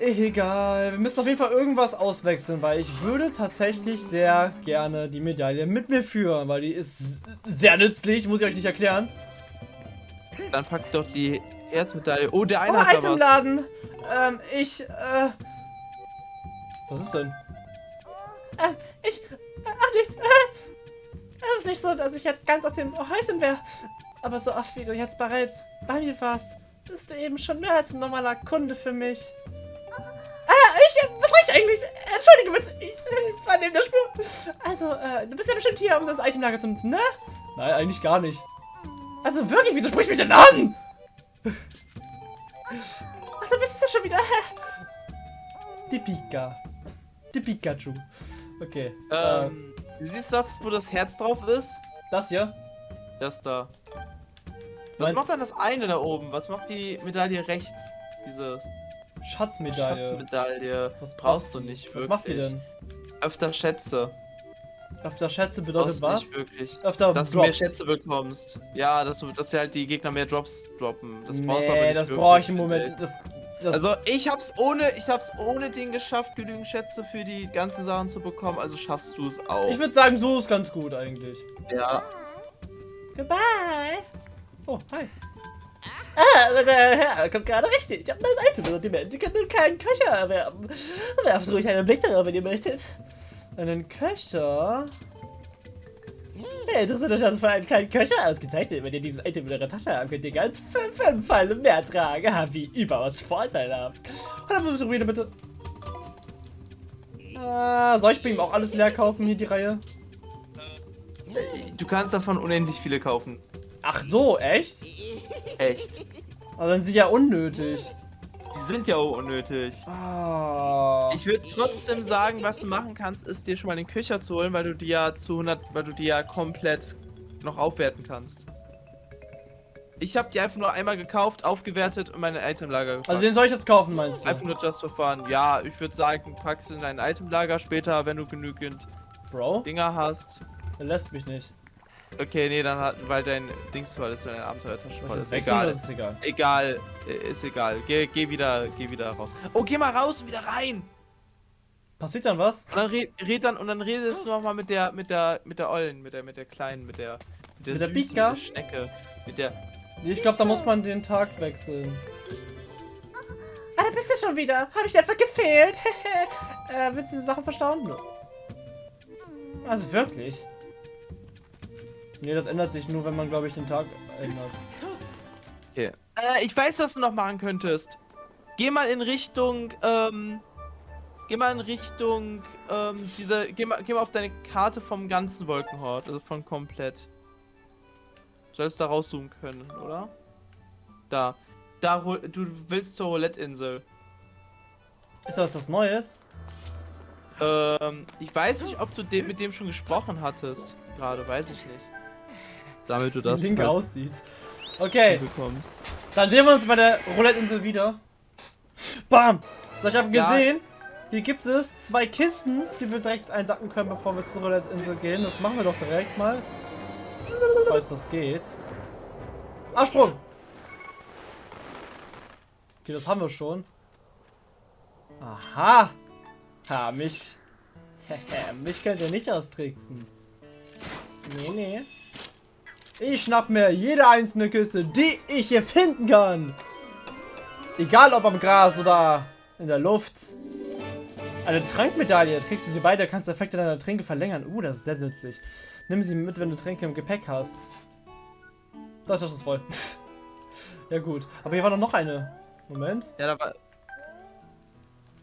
Egal, wir müssen auf jeden Fall irgendwas auswechseln, weil ich würde tatsächlich sehr gerne die Medaille mit mir führen, weil die ist sehr nützlich, muss ich euch nicht erklären. Dann packt doch die Erzmedaille. Oh, der eine oh, hat da was. Itemladen! Ähm, ich, äh... Was ist denn? Äh, ich... Ach, nichts. Äh, es ist nicht so, dass ich jetzt ganz aus dem Häuschen wäre. Aber so oft wie du jetzt bereits bei mir warst, bist du eben schon mehr als ein normaler Kunde für mich. Ah, ich, was reicht eigentlich? Entschuldige bitte, ich, war neben der Spur. Also, äh, du bist ja bestimmt hier, um das Itemlager zu nutzen, ne? Nein, eigentlich gar nicht. Also wirklich, wieso sprichst du mich denn an? Ach, da bist du ja schon wieder. Die Pika. Die Pikachu. Okay. Ähm, du siehst das, wo das Herz drauf ist? Das hier? Das da. Was macht dann das eine da oben? Was macht die Medaille rechts? Diese Schatzmedaille. Schatzmedaille. Was brauchst du nicht Was wirklich. macht die denn? Öfter Schätze. Öfter Schätze bedeutet was? nicht wirklich. Öfter Dass du mehr Drops. Schätze bekommst. Ja, dass du, dass halt die Gegner mehr Drops droppen. Das brauchst du aber nee, nicht das brauche ich im Moment. Das, das, Also ich hab's ohne, ich hab's ohne den geschafft, genügend Schätze für die ganzen Sachen zu bekommen, also schaffst du es auch. ich würde sagen, so ist ganz gut eigentlich. ja. Goodbye. Oh, hi. Ah, aber der Herr kommt gerade richtig. Ich habe ein neues Item Sortiment. Ihr könnt einen kleinen Köcher erwerben. Werft ruhig einen Blick darauf, wenn ihr möchtet. Einen Köcher? Hey, interessiert euch also für einen kleinen Köcher? Ausgezeichnet, wenn ihr dieses Item in eurer Tasche habt, könnt ihr ganz fünf Fall mehr tragen. Ha, Wie überaus vorteilhaft. Und dann versuchen wir bitte. Ah, soll ich bei ihm auch alles leer kaufen, hier die Reihe? Du kannst davon unendlich viele kaufen. Ach so, echt? Echt. Aber dann sind die ja unnötig. Die sind ja auch unnötig. Ah. Ich würde trotzdem sagen, was du machen kannst, ist dir schon mal den Köcher zu holen, weil du die ja zu 100, weil du die ja komplett noch aufwerten kannst. Ich habe die einfach nur einmal gekauft, aufgewertet und meine Itemlager gepackt. Also den soll ich jetzt kaufen, meinst einfach du? nur just for fun. Ja, ich würde sagen, packst du in dein Itemlager später, wenn du genügend Bro, Dinger hast. der lässt mich nicht. Okay, nee, dann hat, weil dein Dings voll ist, deine Abenteuertasche voll ist. Egal. ist egal. Egal, äh, ist egal. Geh, geh wieder, geh wieder raus. Oh, geh mal raus und wieder rein. Passiert dann was? Und dann red, red dann und dann redest du noch mal mit der, mit der, mit der Ollen, mit der, mit der kleinen, mit der, Mit der Süßen, Pika? Mit der Schnecke, mit der. Ich glaube, da muss man den Tag wechseln. Ah, da bist du schon wieder. Habe ich etwa gefehlt? äh, willst du die Sachen verstauen? Also wirklich? Nee, das ändert sich nur, wenn man, glaube ich, den Tag ändert. Okay. Äh, ich weiß, was du noch machen könntest. Geh mal in Richtung, ähm, geh mal in Richtung, ähm, diese, geh mal, geh mal auf deine Karte vom ganzen Wolkenhort, also von komplett. Sollst da rauszoomen können, oder? Da. Da, du willst zur Roulette-Insel. Ist das was Neues? Ähm, ich weiß nicht, ob du de mit dem schon gesprochen hattest. Gerade, weiß ich nicht. Damit du das Link halt aussieht. Okay, bekommst. dann sehen wir uns bei der Roulette-Insel wieder. Bam! So, ich habe Ja. gesehen, hier gibt es zwei Kisten, die wir direkt einsacken können, bevor wir zur Roulette-Insel gehen. Das machen wir doch direkt mal. Falls das geht. Absprung! Okay, das haben wir schon. Aha! Ha, mich. mich könnt ihr nicht austricksen. Nee, nee. Ich schnapp mir jede einzelne Kiste, die ich hier finden kann. Egal ob am Gras oder in der Luft. Eine Trankmedaille. Kriegst du sie beide, kannst du Effekte deiner Tränke verlängern. Uh, das ist sehr nützlich. Nimm sie mit, wenn du Tränke im Gepäck hast. Das, das ist voll. ja gut. Aber hier war doch noch eine. Moment. Ja, da war.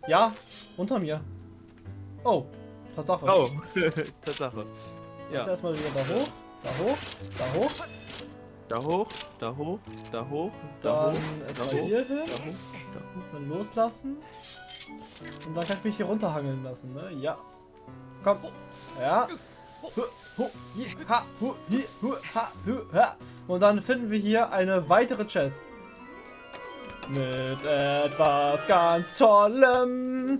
Ja, unter mir. Oh, Tatsache. Oh, Tatsache. Ja. Ja. Erstmal wieder da hoch, da hoch, da hoch. Da hoch, da hoch, da hoch, da Dann hoch, da hoch, hier hin. da hoch, da hoch. Dann loslassen. Und dann kann ich mich hier runterhangeln lassen, ne? Ja. Komm. Ja. Und dann finden wir hier eine weitere Chest. Mit etwas ganz Tollem.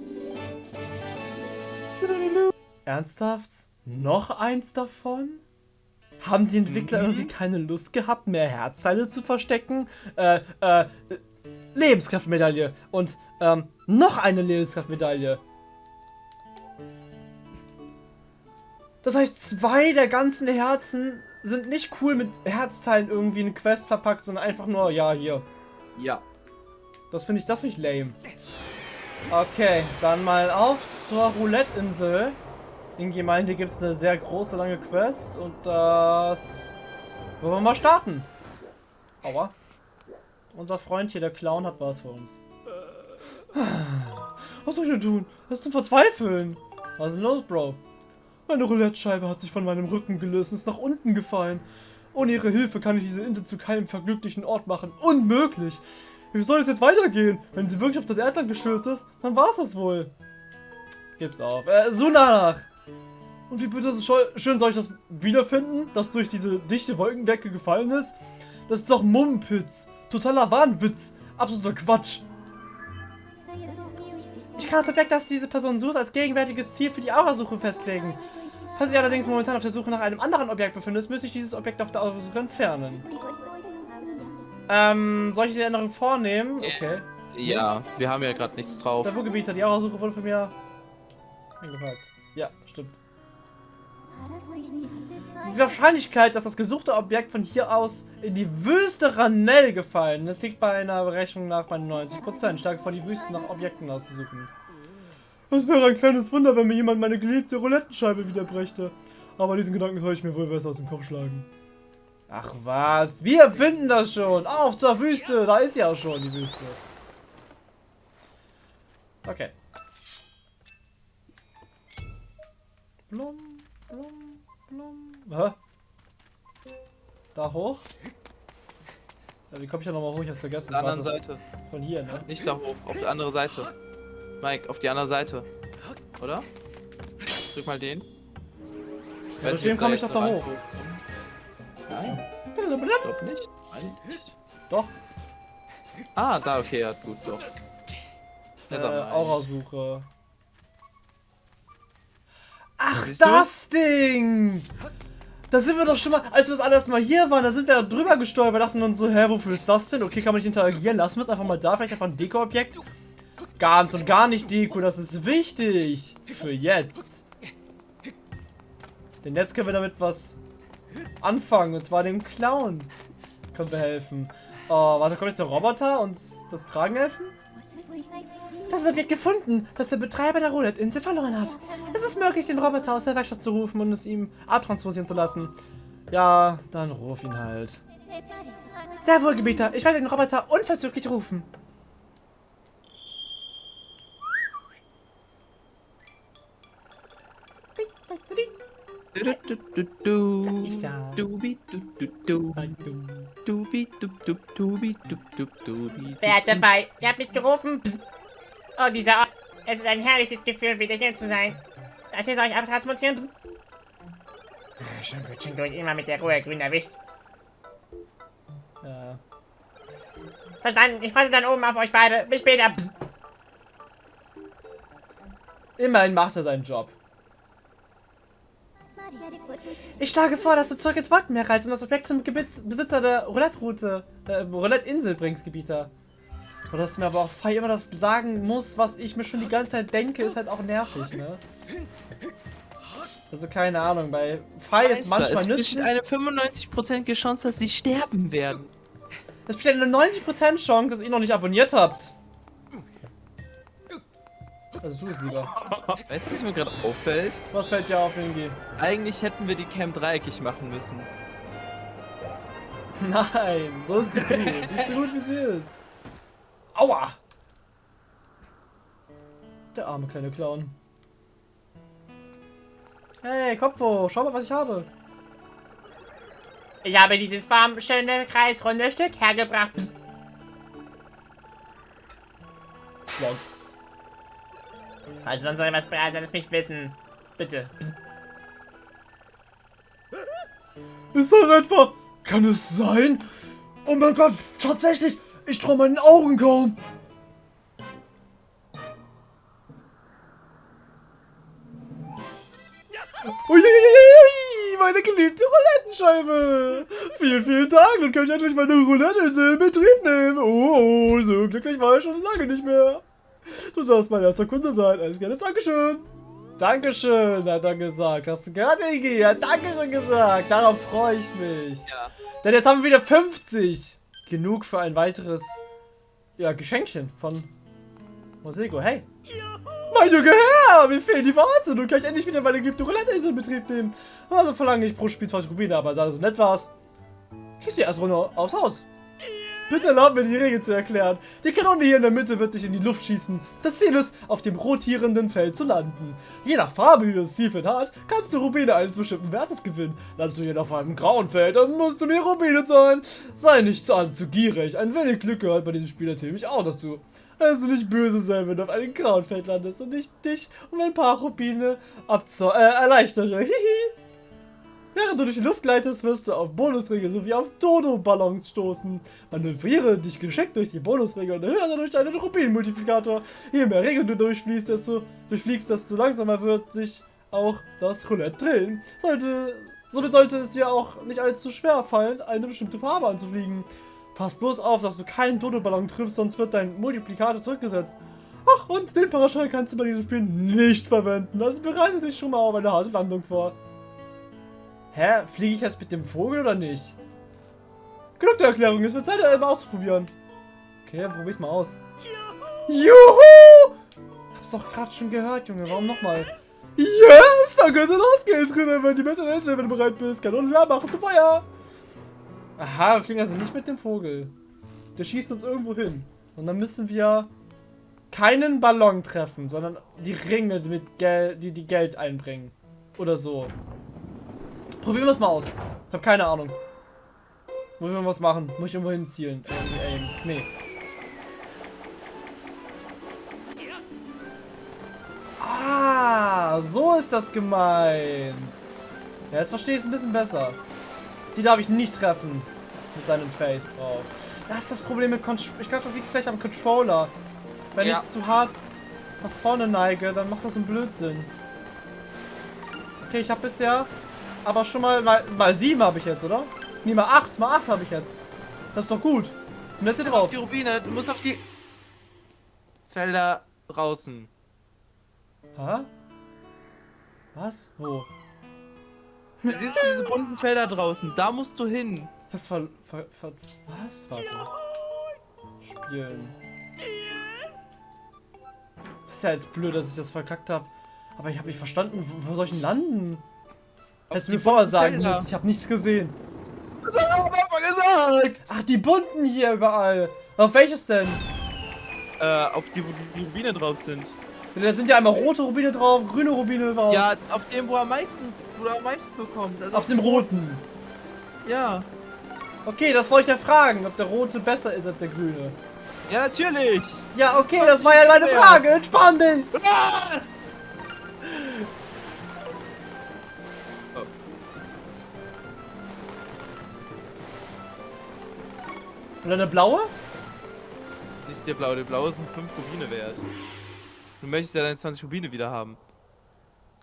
Ernsthaft? Noch eins davon? Haben die Entwickler Mhm. irgendwie keine Lust gehabt, mehr Herzteile zu verstecken? Äh, äh, Lebenskraftmedaille. Und ähm, noch eine Lebenskraftmedaille. Das heißt, zwei der ganzen Herzen sind nicht cool mit Herzteilen irgendwie in eine Quest verpackt, sondern einfach nur, ja, hier. Ja. Das finde ich, das finde ich lame. Okay, dann mal auf zur Roulette-Insel. In Gemeinde gibt es eine sehr große, lange Quest und das wollen wir mal starten. Aua. Unser Freund hier, der Clown, hat was für uns. Was soll ich denn tun? Das ist zum Verzweifeln. Was ist denn los, Bro? Meine Roulette-Scheibe hat sich von meinem Rücken gelöst und ist nach unten gefallen. Ohne ihre Hilfe kann ich diese Insel zu keinem verglücklichen Ort machen. Unmöglich! Wie soll es jetzt weitergehen? Wenn sie wirklich auf das Erdland gestürzt ist, dann war es das wohl. Gib's auf. Äh, Sunach! Und wie bitte schön soll ich das wiederfinden, das durch diese dichte Wolkendecke gefallen ist? Das ist doch Mumpitz. Totaler Wahnwitz. Absoluter Quatsch. Ich kann das Objekt, das diese Person sucht, als gegenwärtiges Ziel für die Aurasuche festlegen. Falls sich allerdings momentan auf der Suche nach einem anderen Objekt befindet, müsste ich dieses Objekt auf der Aurasuche entfernen. Ähm, soll ich die Änderung vornehmen? Okay. Ja, wir haben ja gerade nichts drauf. Der Wohlgebieter, die Aurasuche wurde von mir angefragt. Ja, stimmt. Die Wahrscheinlichkeit, dass das gesuchte Objekt von hier aus in die Wüste Ranell gefallen ist, liegt bei einer Berechnung nach bei 90%. Stark vor die Wüste nach Objekten auszusuchen. Es wäre ein kleines Wunder, wenn mir jemand meine geliebte Roulettenscheibe wiederbrächte. Aber diesen Gedanken soll ich mir wohl besser aus dem Kopf schlagen. Ach was, wir finden das schon. Auf zur Wüste, da ist ja auch schon die Wüste. Okay. Blum, blum, blum. Hä? Da hoch? Ja, wie komme ich da nochmal hoch? Ich hab's vergessen. Auf der anderen Warte. Seite. Von hier, ne? Nicht da hoch, auf die andere Seite. Mike, auf die andere Seite. Oder? Drück mal den. Ja, deswegen ob komme ich doch da hoch. Nein, ich glaube nicht. Nein. Doch, Ah, da, okay, ja, gut, doch. äh. Aurasuche. Ach, Siehst du? das Ding! Da sind wir doch schon mal, als wir das alles mal hier waren, da sind wir drüber gestolpert, dachten uns so, hä, wofür ist das denn? Okay, kann man nicht interagieren, lassen wir es einfach mal da, vielleicht einfach ein Deko-Objekt. Ganz und gar nicht Deko, das ist wichtig. Für jetzt. Denn jetzt können wir damit was anfangen, und zwar dem Clown. Können wir helfen. Oh, warte, kommt jetzt der Roboter und das Tragen helfen? Das Objekt gefunden, das der Betreiber der Roulette-Insel verloren hat. Es ist möglich, den Roboter aus der Werkstatt zu rufen und es ihm abtransportieren zu lassen. Ja, dann ruf ihn halt. Sehr wohl, Gebieter. Ich werde den Roboter unverzüglich rufen. Wer hat dabei? Ihr habt mich gerufen. Psst. Oh, dieser Ort. Es ist ein herrliches Gefühl, wieder hier zu sein. Das hier soll ich abtransportieren. Ah, schon gut. Immer mit der Ruhe, grün erwischt. Ja. Verstanden. Ich warte dann oben auf euch beide. Bis später. Psst. Immerhin macht er seinen Job. Ich schlage vor, dass du zurück ins Wolkenmeer reist und das Objekt zum Gebitz Besitzer der Roulette-Route, äh, Roulette-Insel bringst, Gebieter. Und dass mir aber auch Fei immer das sagen muss, was ich mir schon die ganze Zeit denke, ist halt auch nervig, ne? Also keine Ahnung, bei Fei ist manchmal es nützlich. besteht eine 95%ige Chance, dass sie sterben werden. Es besteht eine 90% Chance, dass ihr noch nicht abonniert habt. Also tu es lieber. Weißt du, was mir gerade auffällt? Was fällt dir auf, Ingi? Eigentlich hätten wir die Cam dreieckig machen müssen. Nein, so ist die gut. Die ist so gut, wie sie ist. Aua! Der arme kleine Clown. Hey, Kopf hoch, schau mal, was ich habe. Ich habe dieses formschöne kreisrunde Stück hergebracht. Psst. Also sonst soll was Braser das mich wissen. Bitte. Ist das etwa? Kann es sein? Oh mein Gott, tatsächlich! Ich traue meinen Augen kaum! Uiuiui, meine geliebte Roulettenscheibe. Vielen, vielen Dank. Dann kann ich endlich meine Roulette in Betrieb nehmen. Oh, oh, so glücklich war ich schon lange nicht mehr. Du darfst mein erster Kunde sein. Alles Gute, Dankeschön. Dankeschön, hat er gesagt. Hast du gerade, Iggy? Ja, Dankeschön gesagt. Darauf freue ich mich. Ja. Denn jetzt haben wir wieder 50. Genug für ein weiteres ja, Geschenkchen von Mosego. Hey. Mein Junge Herr, mir fehlen die Worte. Nun kann ich endlich wieder meine geliebte Roulette-Insel in Betrieb nehmen. Also verlange ich pro Spiel 20 Rubine, aber da du so nett warst, gehst du erst runter aufs Haus. Bitte erlaub mir die Regel zu erklären. Die Kanone hier in der Mitte wird dich in die Luft schießen. Das Ziel ist, auf dem rotierenden Feld zu landen. Je nach Farbe, die das Zielfeld hat, kannst du Rubine eines bestimmten Wertes gewinnen. Landest du hier auf einem grauen Feld, dann musst du mir Rubine zahlen. Sei nicht zu allzu gierig. Ein wenig Glück gehört bei diesem Spiel natürlich auch dazu. Also nicht böse sein, wenn du auf einem grauen Feld landest und ich dich um ein paar Rubine abzo äh, erleichtere. Hihi. Während du durch die Luft gleitest, wirst du auf Bonusringe sowie auf Dodo-Ballons stoßen. Manövriere dich geschickt durch die Bonusringe und erhöhe durch einen Rubin-Multiplikator. Je mehr Ringe du durchfließt, desto, durchfliegst, desto langsamer wird sich auch das Roulette drehen. Sollte, somit sollte es dir auch nicht allzu schwer fallen, eine bestimmte Farbe anzufliegen. Pass bloß auf, dass du keinen Dodo-Ballon triffst, sonst wird dein Multiplikator zurückgesetzt. Ach, und den Paraschall kannst du bei diesem Spiel nicht verwenden. Also bereite dich schon mal auf eine harte Landung vor. Hä? Fliege ich jetzt mit dem Vogel oder nicht? Genug der Erklärung, es wird Zeit, mal auszuprobieren. Okay, dann probier's mal aus. Juhu! Hab's doch gerade schon gehört, Junge. Warum nochmal? Yes! Dann könnte losgehen, drinnen, wenn die bessere Hälfte, wenn du bereit bist. Kanonen klar machen zum Feuer! Aha, wir fliegen also nicht mit dem Vogel. Der schießt uns irgendwo hin. Und dann müssen wir keinen Ballon treffen, sondern die Ringe, mit Gel die, die Geld einbringen. Oder so. Probieren wir es mal aus. Ich habe keine Ahnung. Wo wir was machen? Muss ich irgendwo hinzielen? Irgendwie aim. Nee. Ah, so ist das gemeint. Ja, jetzt verstehe ich es ein bisschen besser. Die darf ich nicht treffen. Mit seinem Face drauf. Das ist das Problem mit Controller. Ich glaube, das liegt vielleicht am Controller. Wenn Ja. ich zu hart nach vorne neige, dann macht das einen Blödsinn. Okay, ich habe bisher aber schon mal, mal, mal sieben habe ich jetzt, oder? Nee, mal acht, mal acht habe ich jetzt. Das ist doch gut. Und jetzt hier Auf drauf. die Rubine, du musst auf die Felder draußen. Hä? Was? Wo? Du siehst diese bunten Felder draußen, da musst du hin. Was ver, ver, ver Was? Warte. Spielen. Ist ja jetzt blöd, dass ich das verkackt habe. Aber ich habe nicht verstanden, wo, wo soll ich denn landen? Hättest du mir vorher sagen müssen, ich habe nichts gesehen. Das hast du Anfang gesagt! Ach, die bunten hier überall. Auf welches denn? Äh, auf die, wo die Rubine drauf sind. Da sind ja einmal rote Rubine drauf, grüne Rubine drauf. Ja, auf dem, wo er am meisten, wo er am meisten bekommt. Also Auf dem roten. Ja. Okay, das wollte ich ja fragen, ob der rote besser ist als der grüne. Ja, natürlich. Ja, okay, das war ja meine Frage. Entspann dich. Ah! Und eine blaue? Nicht der blaue, der blaue sind 5 Rubine wert. Du möchtest ja deine 20 Rubine wieder haben.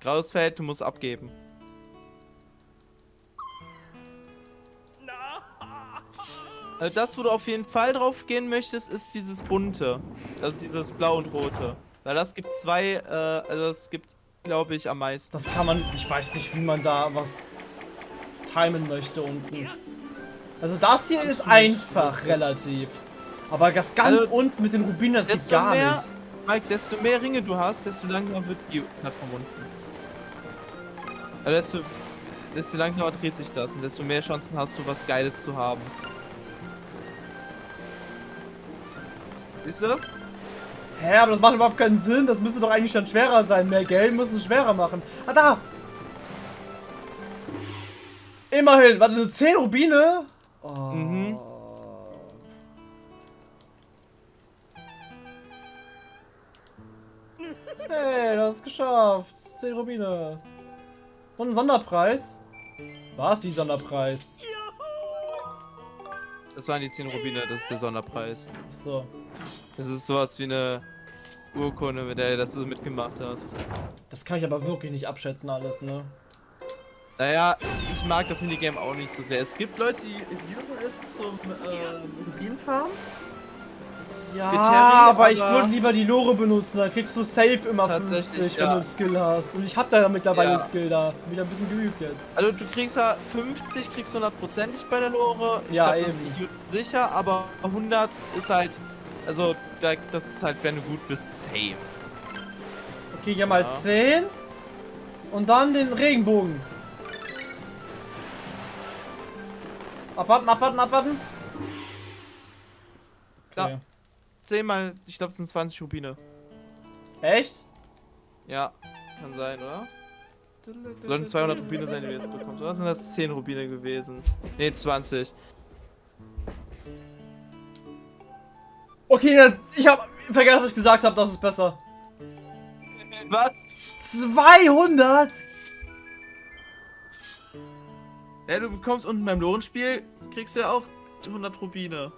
Graues Feld, du musst abgeben. Also das, wo du auf jeden Fall drauf gehen möchtest, ist dieses bunte. Also dieses blau und rote. Weil das gibt zwei, äh, also das gibt, glaube ich, am meisten. Das kann man, ich weiß nicht, wie man da was timen möchte unten. Also das hier ist einfach relativ. Aber das ganz Also, unten mit den Rubinen, das geht gar mehr, nicht. Mike, desto mehr Ringe du hast, desto langsamer wird die Plattform unten. Also desto, desto langsamer dreht sich das und desto mehr Chancen hast du, was Geiles zu haben. Siehst du das? Hä, aber das macht überhaupt keinen Sinn. Das müsste doch eigentlich dann schwerer sein. Mehr Geld muss es schwerer machen. Ah, da! Immerhin, warte, nur 10 Rubine? Oh. Mhm. Hey, du hast es geschafft. 10 Rubine. Und ein Sonderpreis? Was? Wie Sonderpreis? Das waren die 10 Rubine, das ist der Sonderpreis. So. Das ist sowas wie eine Urkunde, mit der du mitgemacht hast. Das kann ich aber wirklich nicht abschätzen alles, ne? Naja, ich mag das Minigame auch nicht so sehr. Es gibt Leute, die usen es zum äh, Rubinfarm. Ja, Für Terry, aber ich aber- würde lieber die Lore benutzen, dann kriegst du safe immer Tatsächlich, 50, wenn ja. du Skill hast. Und ich hab da mittlerweile Ja. Skill da. Bin ich ein bisschen geübt jetzt. Also du kriegst ja 50, kriegst du hundertprozentig bei der Lore. Ich Ja, glaub, das eben. sicher, aber 100 ist halt, also da, das ist halt, wenn du gut bist, safe. Okay, hier mal Ja. 10. Und dann den Regenbogen. Abwarten, abwarten, abwarten. Ja. Okay. 10 mal, ich glaube, es sind 20 Rubine. Echt? Ja, kann sein, oder? Sollten 200 Rubine sein, die du jetzt bekommst. Oder sind das 10 Rubine gewesen? Ne, 20. Okay, ich hab vergessen, was ich gesagt habe. Das ist besser. Was? 200? Ja, du bekommst unten beim Lohnspiel, kriegst du ja auch 100 Rubine.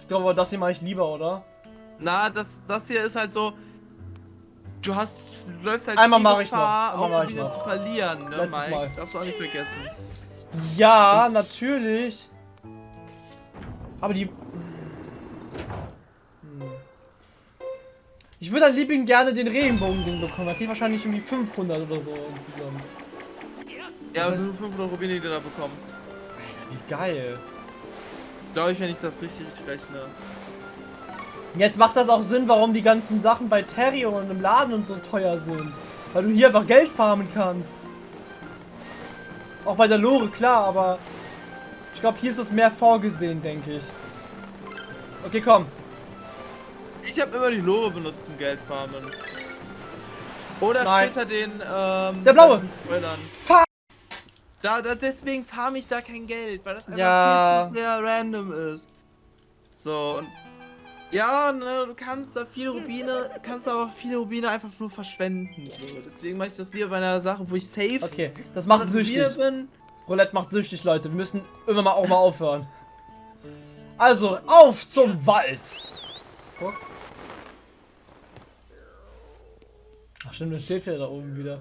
Ich glaube, aber das hier mache ich lieber, oder? Na, das, das hier ist halt so. Du hast. Du läufst halt Einmal die mach ich Gefahr, noch. Einmal auch noch. zu verlieren, ne, Letztes Mike? Mal. Darfst du auch nicht vergessen. Ja, natürlich. Aber die... Hm. Ich würde an Liebling gerne den Regenbogen-Ding bekommen. Da krieg ich wahrscheinlich irgendwie 500 oder so insgesamt. Ja, aber sind 500 Rubine, die du da bekommst. Wie geil. Glaube ich, wenn ich das richtig rechne. Jetzt macht das auch Sinn, warum die ganzen Sachen bei Terry und im Laden und so teuer sind. Weil du hier einfach Geld farmen kannst. Auch bei der Lore, klar, aber ich glaube, hier ist es mehr vorgesehen, denke ich. Okay, komm. Ich habe immer die Lore benutzt zum Geldfarmen. Oder Nein. später den, ähm... Der blaue. Spoilern. Fuck! Da, da, deswegen farme ich da kein Geld, weil das einfach Ja. viel zu sehr random ist. So, und... Ja, ne, du kannst da viele Rubine, kannst aber viele Rubine einfach nur verschwenden. So. Deswegen mache ich das lieber bei einer Sache, wo ich safe Okay, das macht 100 Rubine süchtig. bin. Roulette macht süchtig, Leute. Wir müssen irgendwann mal auch mal aufhören. Also, auf zum Wald. Guck. Ach stimmt, das steht ja da oben wieder.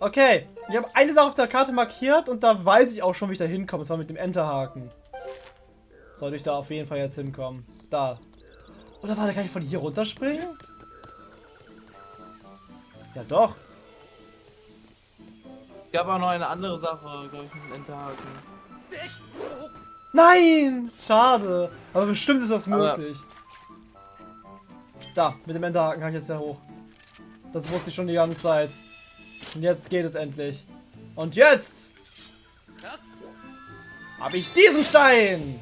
Okay, ich habe eine Sache auf der Karte markiert und da weiß ich auch schon, wie ich da hinkomme. Das war mit dem Enterhaken. Sollte ich da auf jeden Fall jetzt hinkommen. Da. Oder warte, kann ich von hier runterspringen? Ja doch. gab auch noch eine andere Sache, glaube ich, mit dem Enterhaken. Nein! Schade. Aber bestimmt ist das Aber- möglich. Da, mit dem Enterhaken kann ich jetzt ja hoch. Das wusste ich schon die ganze Zeit. Und jetzt geht es endlich. Und jetzt habe ich diesen Stein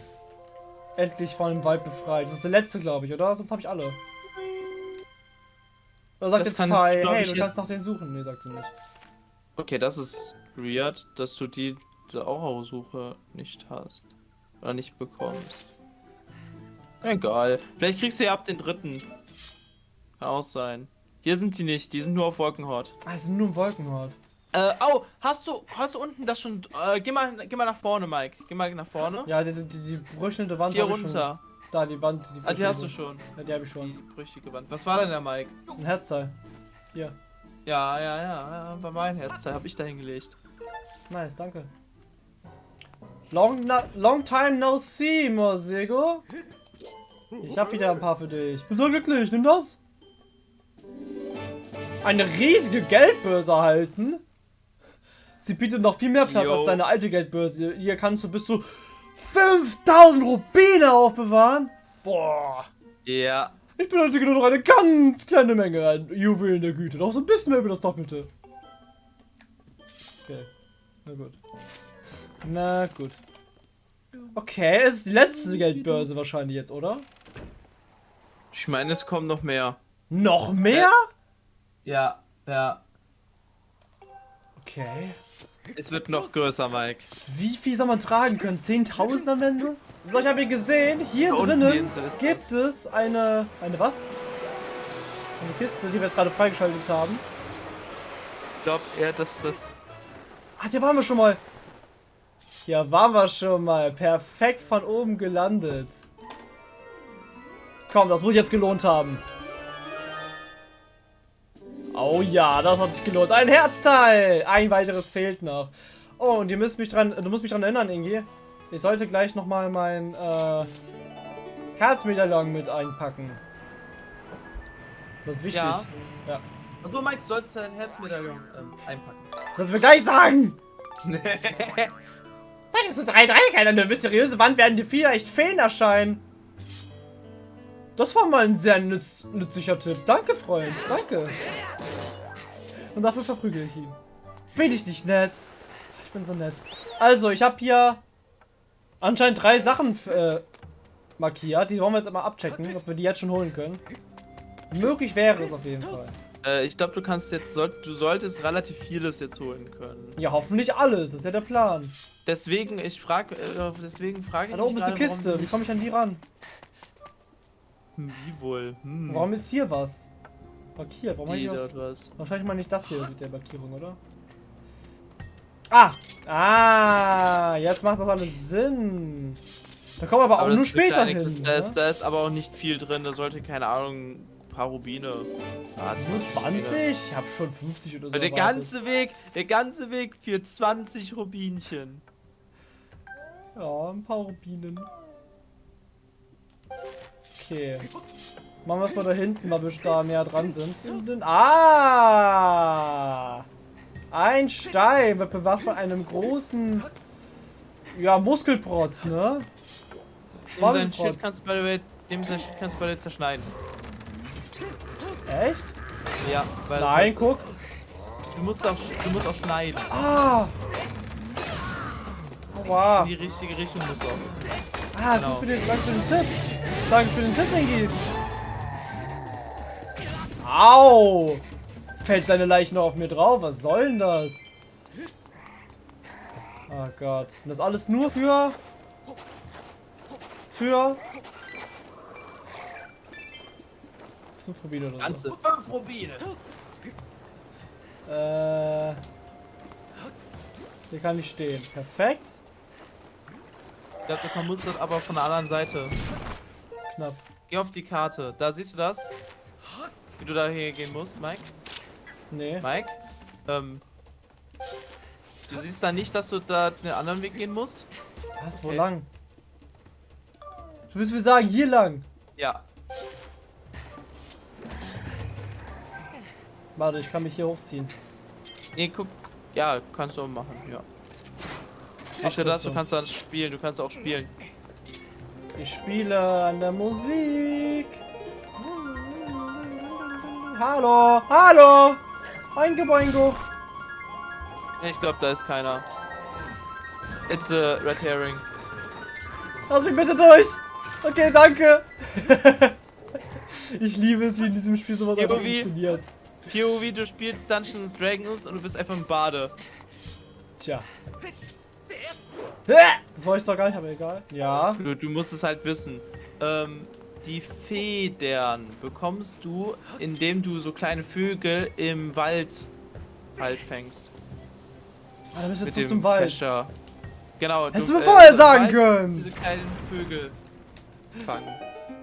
endlich von dem Wald befreit. Das ist der letzte, glaube ich, oder? Sonst habe ich alle. Oder sagt Das jetzt Fei, glaub hey, ich, du jetzt- kannst nach denen suchen. Nee, sagt sie nicht. Okay, das ist weird, dass du die Aura-Suche nicht hast. Oder nicht bekommst. Egal. Vielleicht kriegst du ja ab den dritten. Kann auch sein. Hier sind die nicht, die sind nur auf Wolkenhort. Ah, sind nur ein Wolkenhort. Äh, oh, hast du, hast du unten das schon, äh, geh mal, geh mal nach vorne, Mike. Geh mal nach vorne. Ja, die, die, die brüchelnde Wand Hier runter. Schon. Da, die Wand. Die, Ah, die hast du schon. Ja, die habe ich Die schon. brüchige Wand. Was war denn der Mike? Ein Herzteil. Hier. Ja, ja, ja, ja, bei meinem Herzteil habe ich da hingelegt. Nice, danke. Long, na, long time no see, Mosego. Ich habe wieder ein paar für dich. Bin so glücklich, nimm das. Eine riesige Geldbörse erhalten. Sie bietet noch viel mehr Platz Yo. als seine alte Geldbörse. Hier kannst du bis zu 5000 Rubine aufbewahren. Boah. Ja. Ich benötige nur noch eine ganz kleine Menge an Juwelen der Güte. Noch so ein bisschen mehr über das Doppelte. Okay. Na gut. Na gut. Okay, es ist die letzte Geldbörse wahrscheinlich jetzt, oder? Ich meine, es kommen noch mehr. Noch mehr? Ja, ja. Okay. Es wird noch größer, Mike. Wie viel soll man tragen können? 10.000 am Ende? So, ich habe hier gesehen, hier Da drinnen gibt das. es eine... Eine was? Eine Kiste, die wir jetzt gerade freigeschaltet haben. Ich glaube eher, dass das. Ach, hier waren wir schon mal. Hier waren wir schon mal. Perfekt von oben gelandet. Komm, das muss jetzt gelohnt haben. Oh ja, das hat sich gelohnt. Ein Herzteil! Ein weiteres fehlt noch. Oh, und ihr müsst mich dran, du musst mich dran erinnern, Ingi. Ich sollte gleich nochmal mein äh, Herzmedaillon mit einpacken. Das ist wichtig. Ja. ja. Achso, Mike, du sollst dein Herzmedaillon ähm, einpacken. Das sollst du mir gleich sagen! Solltest du drei Dreiecke an eine mysteriöse Wand werden dir vielleicht Feen erscheinen. Das war mal ein sehr nütz nützlicher Tipp. Danke, Freund. Danke. Und dafür verprügel ich ihn. Bin ich nicht nett? Ich bin so nett. Also, ich habe hier anscheinend drei Sachen äh, markiert. Die wollen wir jetzt mal abchecken, ob wir die jetzt schon holen können. Möglich wäre es auf jeden Fall. äh, ich glaube, du kannst jetzt, du solltest relativ vieles jetzt holen können. Ja, hoffentlich alles. Das ist ja der Plan. Deswegen, ich frage, äh, deswegen frage ich Da oben ist eine Kiste. Wie komme ich an die ran? Hm, Wie wohl? Hm. Warum ist hier was? Markiert. Warum habe ich was? Wahrscheinlich mal nicht das hier mit der Markierung, oder? Ah! Ah! Jetzt macht das alles Sinn. Da kommen wir aber, auch das nur ist später hin. Kiste, Da ist, da ist aber auch nicht viel drin. Da sollte, keine Ahnung, ein paar Rubine. Ah, Nur 20? Ich hab schon 50 oder so. Der erwartet. ganze Weg, der ganze Weg für 20 Rubinchen. Ja, ein paar Rubinen. Okay. Machen wir es mal da hinten, weil wir da näher dran sind. Ah! Ein Stein wird bewacht von einem großen. Ja, Muskelprotz, ne? Dem Schild Schwabbelprotz. kannst du bei der, dem sein Schild kannst du bei der zerschneiden. Echt? Ja, weil Nein, guck. Du musst auch, du musst auch schneiden. Ah! Aua. In die richtige Richtung musst du auch. Ah, Genau. für den, für den Tipp. Danke für den Tipp, Ingi. Au! Fällt seine Leiche noch auf mir drauf? Was soll denn das? Oh Gott. Und das alles nur für... Für... Fünf Rubine oder so. Ganze fünf Rubine. Äh... Hier kann ich stehen. Perfekt. Ich glaube, du musst das aber von der anderen Seite. Knapp. Geh auf die Karte. Da siehst du das? Wie du da hier gehen musst, Mike? Nee. Mike? Ähm. Du siehst da nicht, dass du da den anderen Weg gehen musst? Was? Wo Okay. lang? Du willst mir sagen, hier lang. Ja. Warte, ich kann mich hier hochziehen. Nee, guck. Ja, kannst du auch machen, ja. Nicht nur das, du kannst dann spielen, du kannst auch spielen. Ich spiele an der Musik. Hallo, hallo. Boingo, boingo. Ich glaube, da ist keiner. It's a red herring. Lass mich bitte durch. Okay, danke. ich liebe es, wie in diesem Spiel sowas Irgendwie- funktioniert. POV, du spielst Dungeons Dragons und du bist einfach ein Bade. Tja. Das wollte ich doch gar nicht, aber egal. Ja. Du, du musst es halt wissen. Ähm, die Federn bekommst du, indem du so kleine Vögel im Wald halt fängst. Ah, dann müssen wir zurück zum Wald. Kescher. Genau. Hättest du mir vorher sagen können. Diese kleinen Vögel fangen.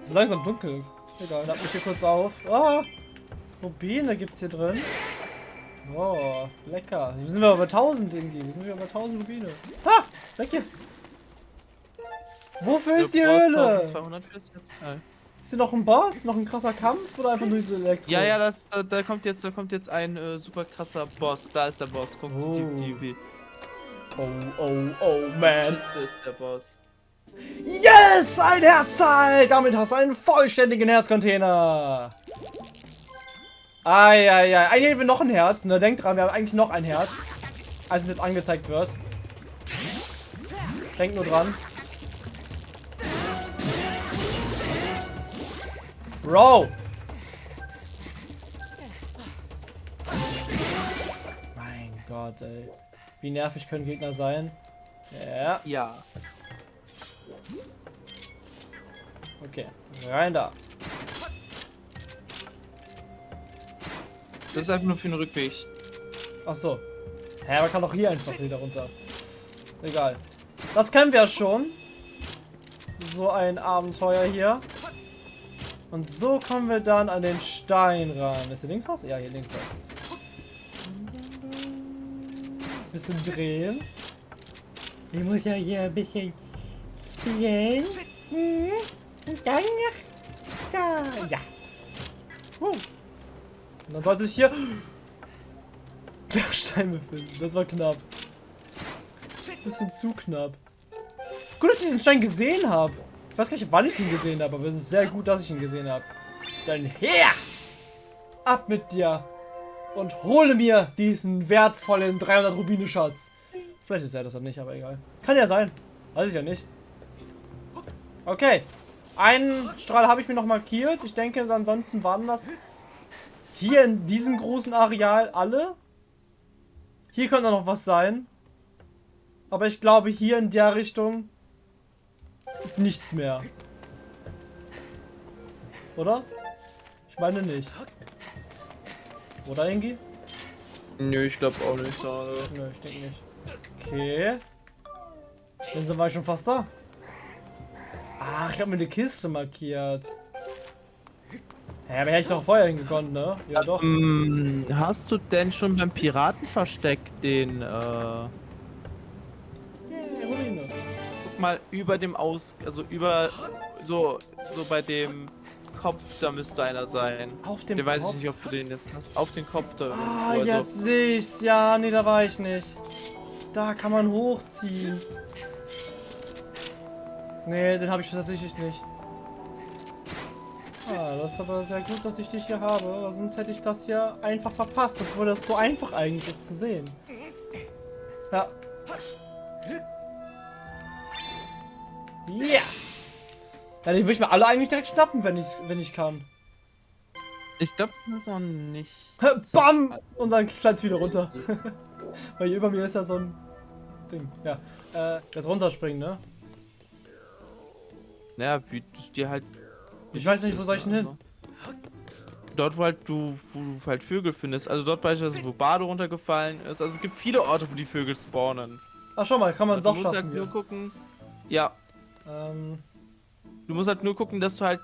Es ist langsam dunkel. Egal, ich mich hier kurz auf. Ah, Rubine gibt's hier drin. Oh, lecker. Wir sind wir über 1000 irgendwie. Wir sind wir über 1000 Rubine. Ha! Weg hier. Wofür ist die Höhle? 1200 für das Netzteil. Ist hier noch ein Boss? Noch ein krasser Kampf? Oder einfach nur diese Elektro? Ja, ja, das, da, da kommt jetzt, da kommt jetzt ein äh, super krasser Boss. Da ist der Boss. Guck, Oh. die, die, Oh, oh, oh, man. Liste ist der Boss. Yes! Ein Herzteil! Damit hast du einen vollständigen Herzcontainer. Eieiei. Eigentlich haben wir noch ein Herz. Ne, denkt dran, wir haben eigentlich noch ein Herz. Als es jetzt angezeigt wird. Denkt nur dran. Bro! Mein Gott, ey. Wie nervig können Gegner sein? Ja. Ja. Okay, rein da. Das ist einfach nur für den Rückweg. Ach so. Hä, man kann auch hier einfach wieder runter. Egal. Das kennen wir schon. So ein Abenteuer hier. Und so kommen wir dann an den Stein ran. Ist der links raus? Ja, hier links raus. Bisschen drehen. Ich muss ja hier ein bisschen spielen. Und dann nach da. Ja. Uh. Und dann sollte sich hier der Stein befinden. Das war knapp. Bisschen zu knapp. Gut, dass ich diesen Stein gesehen habe. Ich weiß gar nicht, wann ich ihn gesehen habe, aber es ist sehr gut, dass ich ihn gesehen habe. Dann her! Ab mit dir! Und hole mir diesen wertvollen 300 Rubine Schatz. Vielleicht ist er das dann nicht, aber egal. Kann ja sein. Weiß ich ja nicht. Okay. Einen Strahl habe ich mir noch markiert. Ich denke, ansonsten waren das hier in diesem großen Areal alle. Hier könnte noch was sein. Aber ich glaube, hier in der Richtung ist nichts mehr. Oder? Ich meine nicht. Oder, Ingi? Nö, ich glaube auch nicht. Nö, ich denke nicht. Okay. Dann sind wir schon fast da. Ach, ich habe mir eine Kiste markiert. Ja, aber hätte ich doch vorher hingekommen, ne? Ja, doch. Ähm, hast du denn schon beim Piratenversteck den, äh, Yeah, Ruine. guck mal über dem Aus, also über, so, so bei dem Kopf, da müsste einer sein. Auf dem Den weiß ich Kopf? nicht, ob du den jetzt hast. Auf den Kopf da. Ah, irgendwo, also- jetzt sehe ich's. Ja, nee, da war ich nicht. Da kann man hochziehen. Nee, den habe ich tatsächlich nicht. Ah, das ist aber sehr gut, dass ich dich hier habe. Sonst hätte ich das ja einfach verpasst, obwohl das so einfach eigentlich ist zu sehen. Ja. Ja. Ja, den würde ich mir alle eigentlich direkt schnappen, wenn ich, wenn ich kann. Ich glaube, das ist noch nicht. Bam! Und dann fällt wieder runter. Weil hier über mir ist ja so ein Ding. Ja. Äh, jetzt runterspringen, ne? Naja, wie du dir halt. Ich weiß nicht, wo soll ich denn hin? Dort, wo halt du, wo du halt Vögel findest. Also dort beispielsweise, wo Bade runtergefallen ist. Also es gibt viele Orte, wo die Vögel spawnen. Ach, schau mal, kann man Also doch du musst schaffen. halt nur gucken. Ja, Ähm, du musst halt nur gucken, dass du halt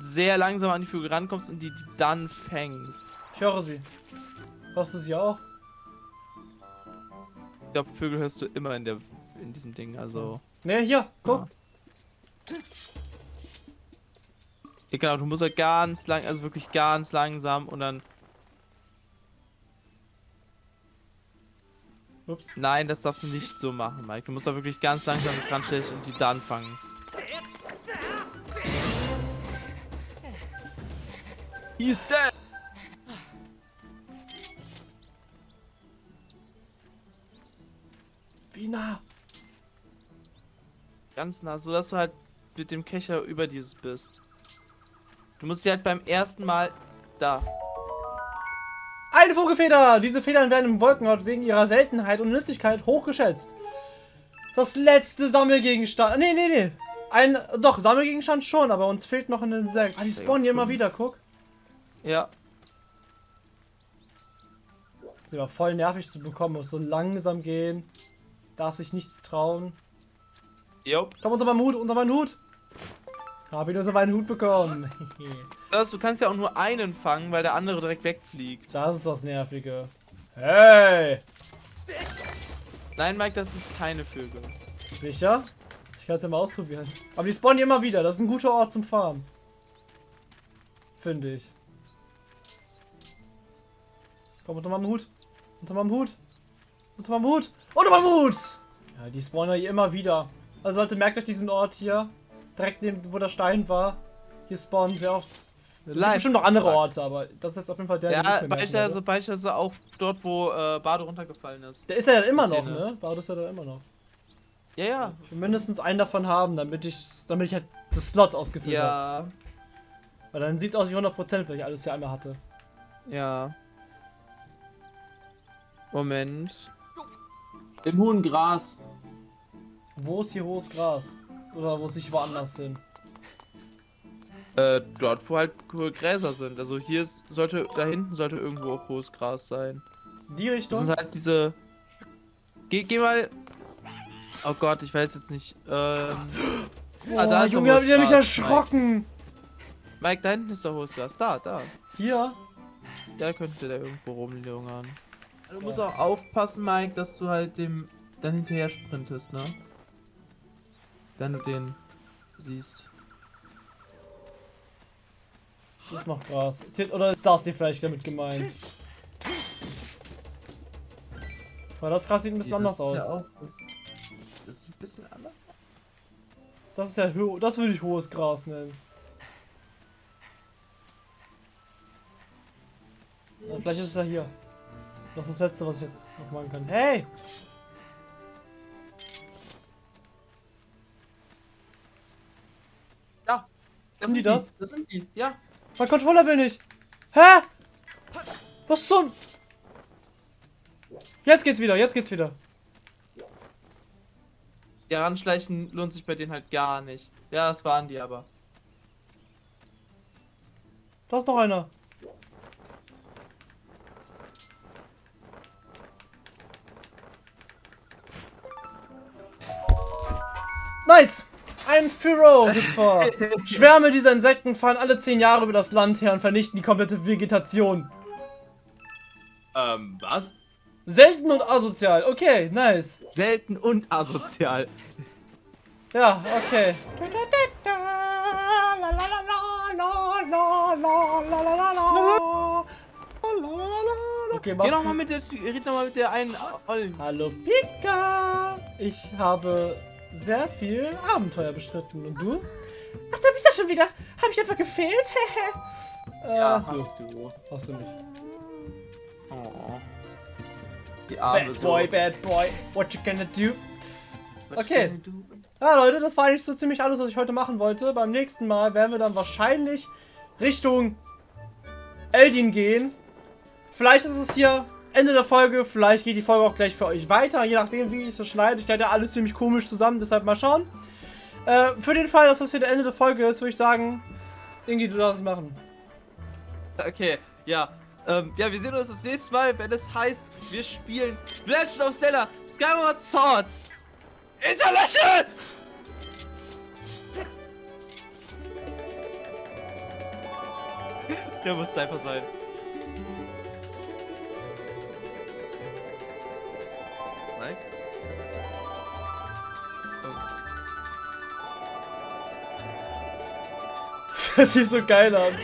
sehr langsam an die Vögel rankommst und die, die dann fängst. ich höre sie. Hörst du sie auch? Ich glaube, Vögel hörst du immer in der in diesem Ding. Also. Ne, hier, guck. Ja, genau, du musst halt ganz lang, also wirklich ganz langsam und dann. Ups. Nein, das darfst du nicht so machen, Mike. Du musst da wirklich ganz langsam dran stellen und die dann fangen. He's dead! Wie nah? Ganz nah, so dass du halt mit dem Kescher über dieses bist. Du musst dir halt beim ersten Mal da. Eine Vogelfeder! Diese Federn werden im Wolkenort wegen ihrer Seltenheit und Nützlichkeit hochgeschätzt. Das letzte Sammelgegenstand. Nee, nee, nee. Ein. Doch, Sammelgegenstand schon, aber uns fehlt noch ein Insekt. Ah, die spawnen hier immer wieder, guck. Ja. Sie war voll nervig zu bekommen, muss so langsam gehen. Darf sich nichts trauen. Jo. Komm unter meinen Hut, unter meinen Hut. Hab ihn unter meinen Hut bekommen. Du kannst ja auch nur einen fangen, weil der andere direkt wegfliegt. das ist das Nervige. Hey! Nein, Mike, das sind keine Vögel. Sicher? Ich kann es ja mal ausprobieren. Aber die spawnen hier immer wieder. Das ist ein guter Ort zum Farmen. Finde ich. Komm unter meinem Hut. Unter meinem Hut. Unter meinem Hut. Unter meinem Hut! Ja, die spawnen ja hier immer wieder. Also Leute, merkt euch diesen Ort hier. Direkt neben, wo der Stein war. Hier spawnen sehr oft. Es gibt bestimmt noch andere Orte, aber das ist jetzt auf jeden Fall der, den ich Ja, mir beispielsweise, auch dort, wo äh, Bade runtergefallen ist. Der ist ja dann immer noch, ne? Bado ist ja dann immer noch. Ja, ja. Ich will mindestens einen davon haben, damit ich, damit ich halt das Slot ausgefüllt habe. Ja, Weil dann sieht es aus wie 100%, weil ich alles hier einmal hatte. ja. Moment. Im hohen Gras. Wo ist hier hohes Gras? Oder wo sich woanders hin? Äh, dort, wo halt hohe Gräser sind. Also hier ist, sollte, da hinten sollte irgendwo auch hohes Gras sein. Die Das Richtung? sind halt diese. Geh, geh mal. Oh Gott, ich weiß jetzt nicht. Ähm. Boah, ah, da ist Junge, habt ihr mich erschrocken! Mike, da hinten ist doch hohes Gras. Da, da. Hier. Da könnte der irgendwo rumlungern. Du musst Ja. auch aufpassen, Mike, dass du halt dem dann hinterher sprintest, ne? Wenn du den siehst. Hier ist noch Gras. Oder ist das die vielleicht damit gemeint? Weil das Gras sieht ein bisschen anders Das ist aus. Ja das ist ein bisschen anders. Das ist ja das würde ich hohes Gras nennen. Ja, vielleicht ist es ja hier. Das ist das letzte, was ich jetzt noch machen kann. Hey! Sind die das? Das sind die, ja. Mein Controller will nicht. Hä? Was zum? Jetzt geht's wieder, jetzt geht's wieder. Ja, ranschleichen lohnt sich bei denen halt gar nicht. Ja, das waren die aber. Da ist noch einer. Nice! Ein Furo-Hüpfer. Schwärme dieser Insekten fahren alle 10 Jahre über das Land her und vernichten die komplette Vegetation. Ähm, was? Selten und asozial. Okay, nice. Selten und asozial. Ja, okay. Okay, mach Geh noch mal mit der, red noch mal mit der einen Ollen. Hallo Pika! Ich habe sehr viel Abenteuer bestritten. Und du? Ach, da bist du schon wieder. Habe ich einfach gefehlt? äh, Ja, du. hast du. Hast du nicht. Oh. Die arme Bad boy, bad boy. What you gonna do? Okay. Ja, Leute, das war eigentlich so ziemlich alles, was ich heute machen wollte. Beim nächsten Mal werden wir dann wahrscheinlich Richtung Eldin gehen. Vielleicht ist es hier Ende der Folge, vielleicht geht die Folge auch gleich für euch weiter, je nachdem, wie ich es schneide. Ich werde alles ziemlich komisch zusammen, deshalb mal schauen. Äh, für den Fall, dass das hier der Ende der Folge ist, würde ich sagen, Ingi, du darfst es machen. Okay, ja. Ähm, ja, wir sehen uns das nächste Mal, wenn es heißt, wir spielen Legend of Zelda Skyward Sword International! Der muss einfach sein. Hört sich so geil an.